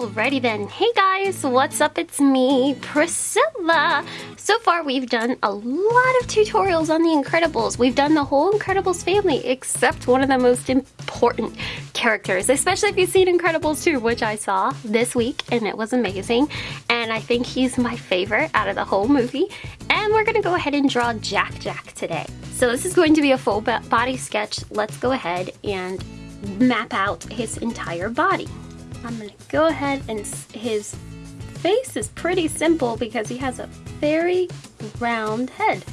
Alrighty then. Hey guys, what's up? It's me, Priscilla. So far we've done a lot of tutorials on the Incredibles. We've done the whole Incredibles family except one of the most important characters, especially if you've seen Incredibles 2, which I saw this week and it was amazing. And I think he's my favorite out of the whole movie. And we're gonna go ahead and draw Jack Jack today. So this is going to be a full body sketch. Let's go ahead and map out his entire body. I'm gonna go ahead and his face is pretty simple because he has a very round head.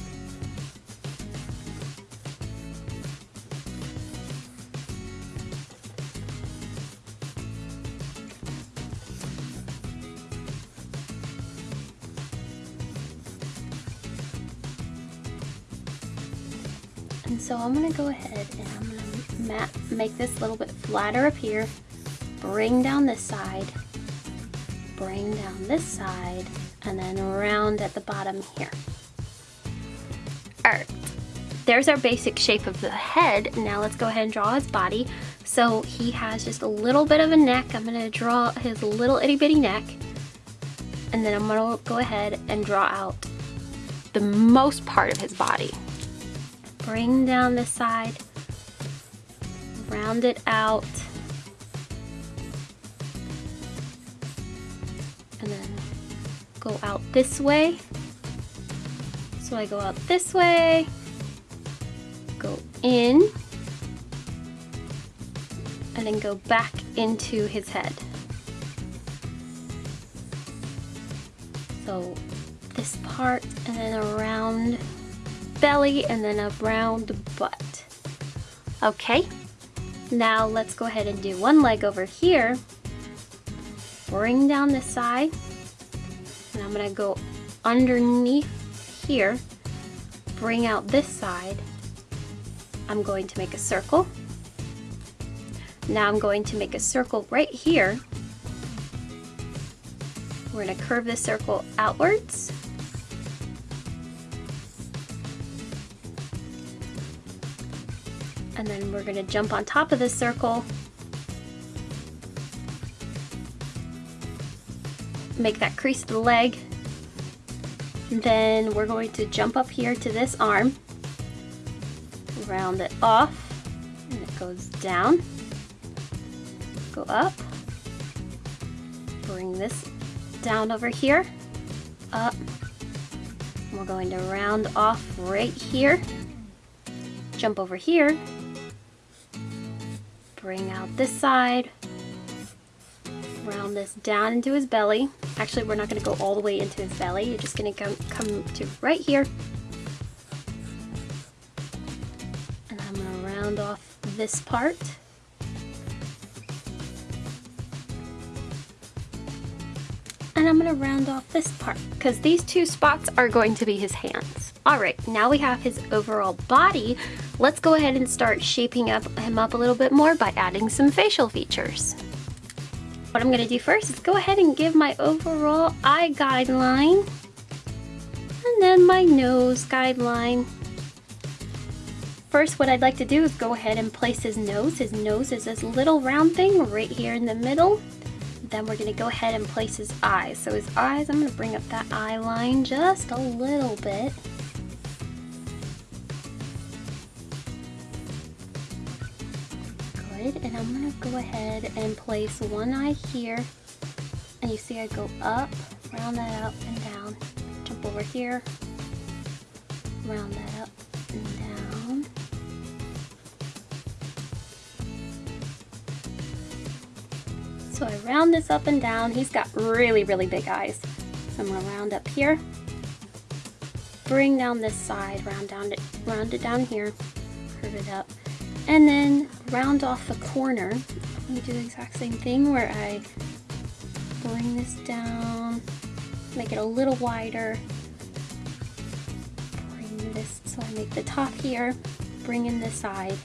And so I'm gonna go ahead and I'm gonna make this a little bit flatter up here bring down this side, bring down this side, and then round at the bottom here. Alright, there's our basic shape of the head. Now let's go ahead and draw his body. So he has just a little bit of a neck. I'm gonna draw his little itty bitty neck. And then I'm gonna go ahead and draw out the most part of his body. Bring down this side, round it out, go out this way. So I go out this way, go in, and then go back into his head. So this part and then around belly and then around butt. Okay, now let's go ahead and do one leg over here bring down the side I'm gonna go underneath here bring out this side. I'm going to make a circle. Now I'm going to make a circle right here. We're going to curve the circle outwards. And then we're going to jump on top of the circle make that crease of the leg. Then we're going to jump up here to this arm, round it off, and it goes down, go up, bring this down over here, up, we're going to round off right here, jump over here, bring out this side, round this down into his belly. Actually, we're not going to go all the way into his belly. You're just going to come, come to right here. And I'm going to round off this part. And I'm going to round off this part because these two spots are going to be his hands. All right, now we have his overall body. Let's go ahead and start shaping up him up a little bit more by adding some facial features. What I'm gonna do first is go ahead and give my overall eye guideline and then my nose guideline. First, what I'd like to do is go ahead and place his nose. His nose is this little round thing right here in the middle. Then we're gonna go ahead and place his eyes. So his eyes, I'm gonna bring up that eye line just a little bit. I'm gonna go ahead and place one eye here. And you see I go up round that up and down. Jump over here. Round that up and down. So I round this up and down. He's got really really big eyes. So I'm gonna round up here. Bring down this side. Round down it round it down here. Curve it up. And then round off the corner. Let me do the exact same thing where I bring this down, make it a little wider, bring this, so I make the top here, bring in the side,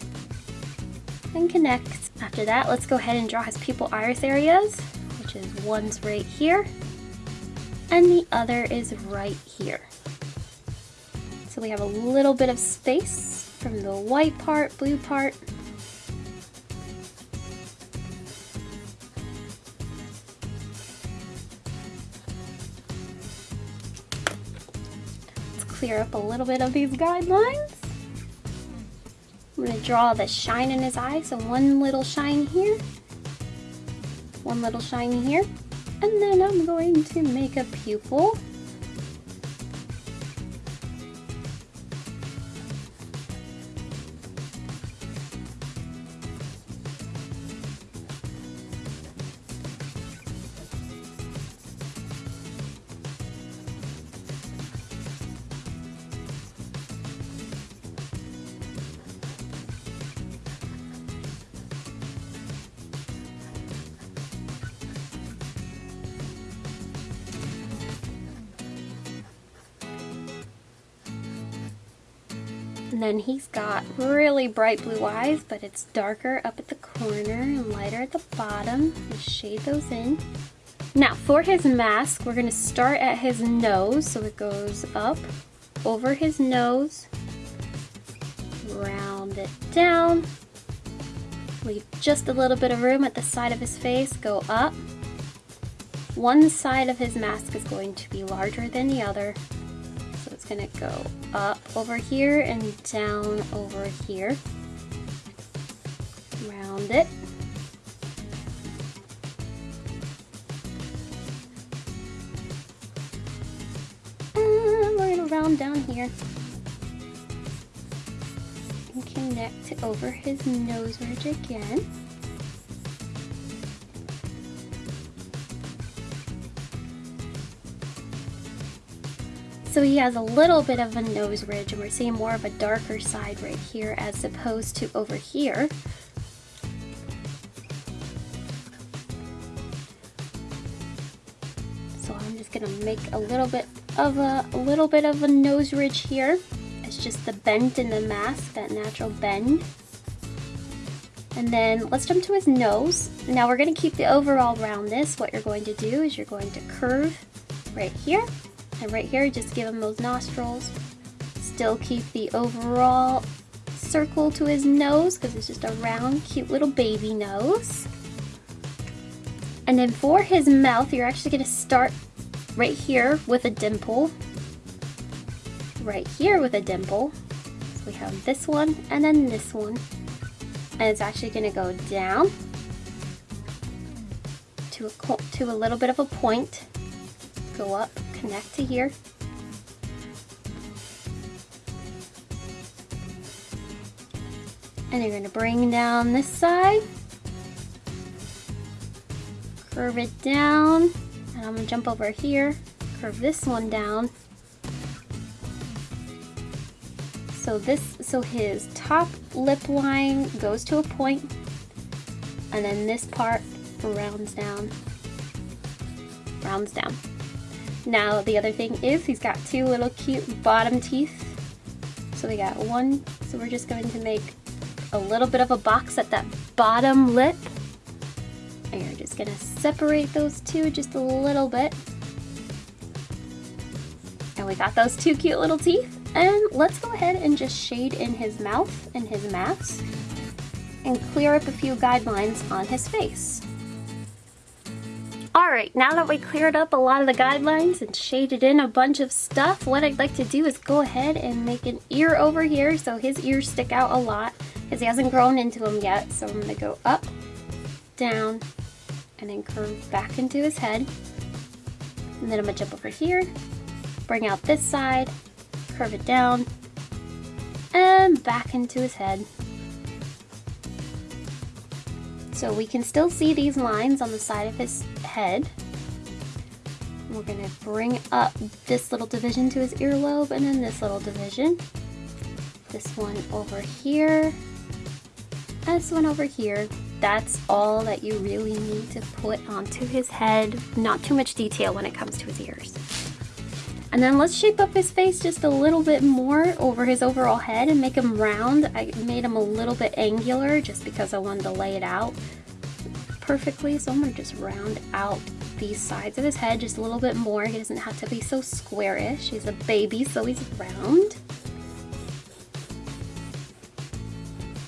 and connect. After that, let's go ahead and draw his pupil iris areas, which is one's right here, and the other is right here. So we have a little bit of space from the white part, blue part. Clear up a little bit of these guidelines. I'm gonna draw the shine in his eye, so one little shine here, one little shine here, and then I'm going to make a pupil. And then he's got really bright blue eyes, but it's darker up at the corner and lighter at the bottom. Let's shade those in. Now for his mask, we're gonna start at his nose. So it goes up over his nose, round it down, leave just a little bit of room at the side of his face, go up. One side of his mask is going to be larger than the other, gonna go up over here and down over here. Round it. And we're gonna round down here and connect over his nose ridge again. So he has a little bit of a nose ridge and we're seeing more of a darker side right here as opposed to over here. So I'm just gonna make a little bit of a, a little bit of a nose ridge here. It's just the bend in the mask, that natural bend. And then let's jump to his nose. Now we're gonna keep the overall roundness. What you're going to do is you're going to curve right here and right here, just give him those nostrils. Still keep the overall circle to his nose because it's just a round, cute little baby nose. And then for his mouth, you're actually going to start right here with a dimple. Right here with a dimple. So we have this one and then this one. And it's actually going to go down to a, to a little bit of a point. Go up connect to here. And you're going to bring down this side. Curve it down. And I'm going to jump over here. Curve this one down. So this, so his top lip line goes to a point, and then this part rounds down, rounds down. Now the other thing is he's got two little cute bottom teeth. So we got one, so we're just going to make a little bit of a box at that bottom lip. And you're just gonna separate those two just a little bit. And we got those two cute little teeth. And let's go ahead and just shade in his mouth and his mask and clear up a few guidelines on his face. Alright, now that we cleared up a lot of the guidelines and shaded in a bunch of stuff, what I'd like to do is go ahead and make an ear over here so his ears stick out a lot because he hasn't grown into them yet. So I'm going to go up, down, and then curve back into his head. And then I'm going to jump over here, bring out this side, curve it down, and back into his head. So we can still see these lines on the side of his head. We're gonna bring up this little division to his earlobe and then this little division. This one over here. This one over here. That's all that you really need to put onto his head. Not too much detail when it comes to his ears. And then let's shape up his face just a little bit more over his overall head and make him round. I made him a little bit angular just because I wanted to lay it out perfectly. So I'm gonna just round out these sides of his head just a little bit more. He doesn't have to be so squarish. He's a baby, so he's round.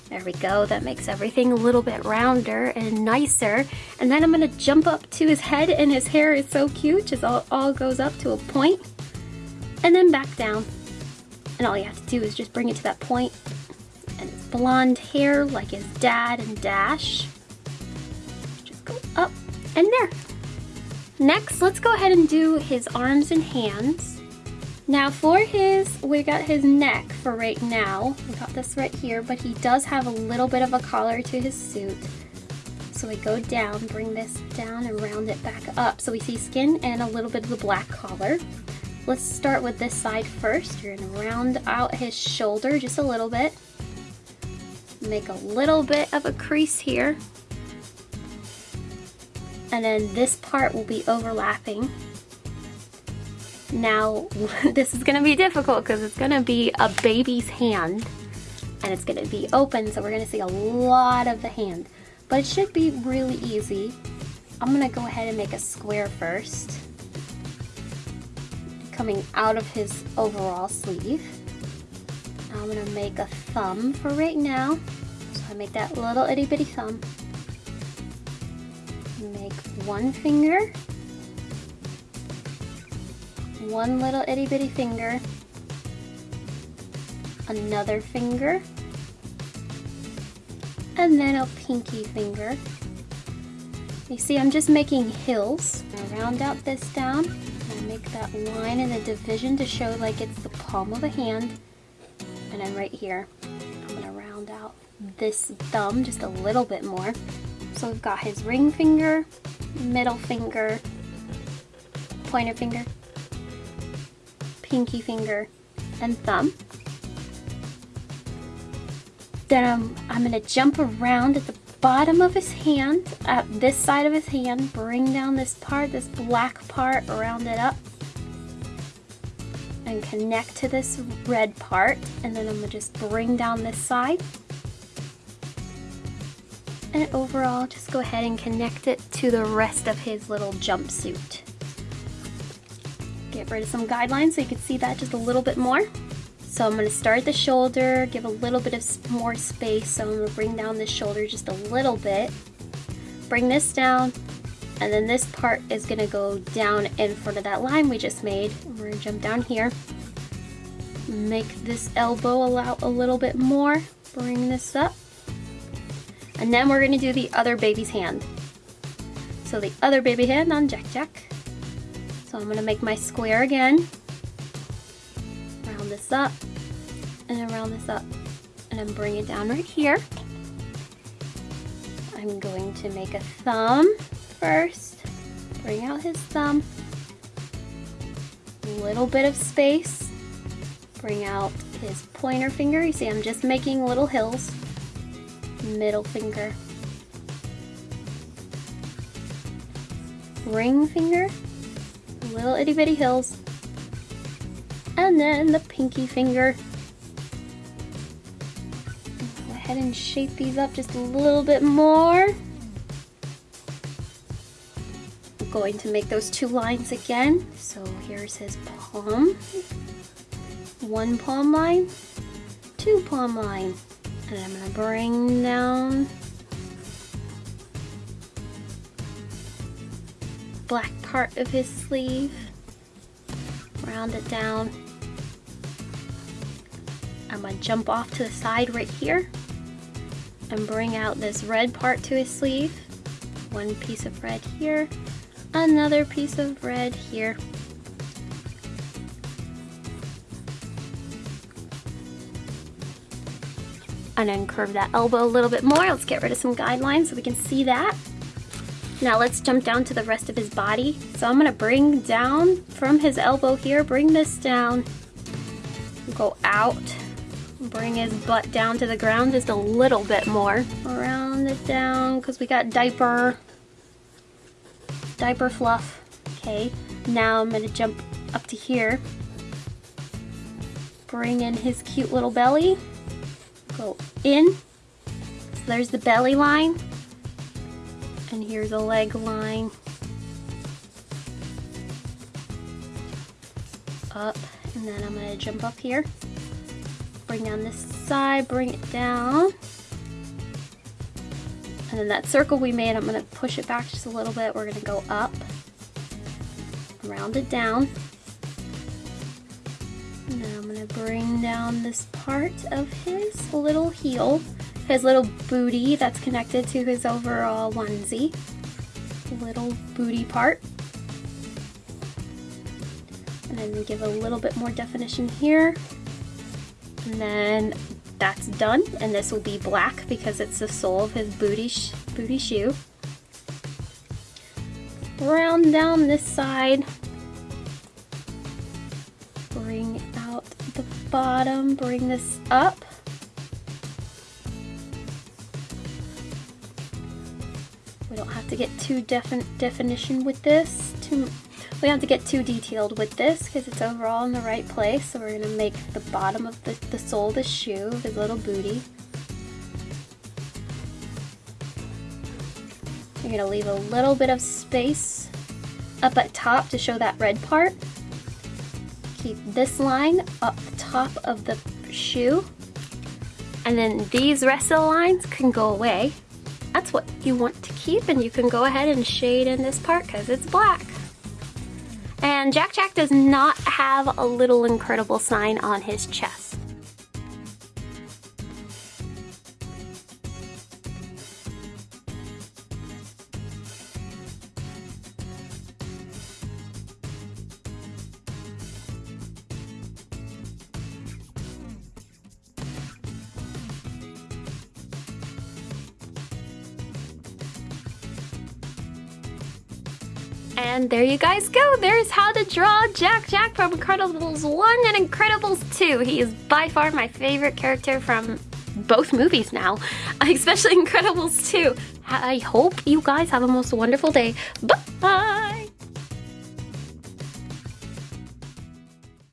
There we go, that makes everything a little bit rounder and nicer. And then I'm gonna jump up to his head and his hair is so cute, just all, all goes up to a point and then back down. And all you have to do is just bring it to that point and blonde hair like his dad and Dash. And there. Next, let's go ahead and do his arms and hands. Now for his, we got his neck for right now. We got this right here, but he does have a little bit of a collar to his suit. So we go down, bring this down and round it back up. So we see skin and a little bit of the black collar. Let's start with this side first. You're gonna round out his shoulder just a little bit. Make a little bit of a crease here. And then this part will be overlapping now, this is gonna be difficult because it's gonna be a baby's hand and it's gonna be open, so we're gonna see a lot of the hand. But it should be really easy. I'm gonna go ahead and make a square first. Coming out of his overall sleeve. I'm gonna make a thumb for right now. So I make that little itty bitty thumb. Make one finger one little itty bitty finger, another finger, and then a pinky finger. You see I'm just making hills. I round out this down and make that line in the division to show like it's the palm of a hand. And then right here, I'm gonna round out this thumb just a little bit more. So we've got his ring finger, middle finger, pointer finger, pinky finger and thumb. Then I'm, I'm going to jump around at the bottom of his hand, at this side of his hand, bring down this part, this black part, round it up, and connect to this red part. And then I'm going to just bring down this side. And overall, just go ahead and connect it to the rest of his little jumpsuit get rid of some guidelines so you can see that just a little bit more. So I'm going to start the shoulder, give a little bit of more space. So I'm going to bring down the shoulder just a little bit. Bring this down, and then this part is going to go down in front of that line we just made. We're going to jump down here. Make this elbow allow a little bit more. Bring this up. And then we're going to do the other baby's hand. So the other baby hand on Jack Jack. So I'm going to make my square again, round this up, and then round this up, and then bring it down right here. I'm going to make a thumb first, bring out his thumb, a little bit of space, bring out his pointer finger. You see I'm just making little hills, middle finger, ring finger, little itty bitty hills. And then the pinky finger. Go ahead and shape these up just a little bit more. I'm going to make those two lines again. So here's his palm. One palm line, two palm line. And I'm gonna bring down black part of his sleeve. Round it down. I'm gonna jump off to the side right here and bring out this red part to his sleeve. One piece of red here, another piece of red here. And then curve that elbow a little bit more. Let's get rid of some guidelines so we can see that. Now let's jump down to the rest of his body. So I'm gonna bring down from his elbow here, bring this down, go out, bring his butt down to the ground just a little bit more. Round it down, because we got diaper, diaper fluff. Okay, now I'm gonna jump up to here, bring in his cute little belly, go in, so there's the belly line, and here's a leg line. Up, and then I'm gonna jump up here. Bring down this side, bring it down. And then that circle we made, I'm gonna push it back just a little bit. We're gonna go up, round it down. I'm gonna bring down this part of his little heel, his little booty that's connected to his overall onesie. Little booty part. And then give a little bit more definition here. And then that's done. And this will be black because it's the sole of his booty, sh booty shoe. Round down this side. Bring the bottom, bring this up. We don't have to get too defin definition with this, too we don't have to get too detailed with this because it's overall in the right place. So we're going to make the bottom of the, the sole of the shoe, his little booty. You're going to leave a little bit of space up at top to show that red part. Keep this line up the top of the shoe. And then these rest of the lines can go away. That's what you want to keep and you can go ahead and shade in this part because it's black. And Jack Jack does not have a little incredible sign on his chest. And there you guys go. There's how to draw Jack Jack from Incredibles 1 and Incredibles 2. He is by far my favorite character from both movies now, especially Incredibles 2. I hope you guys have a most wonderful day. Bye!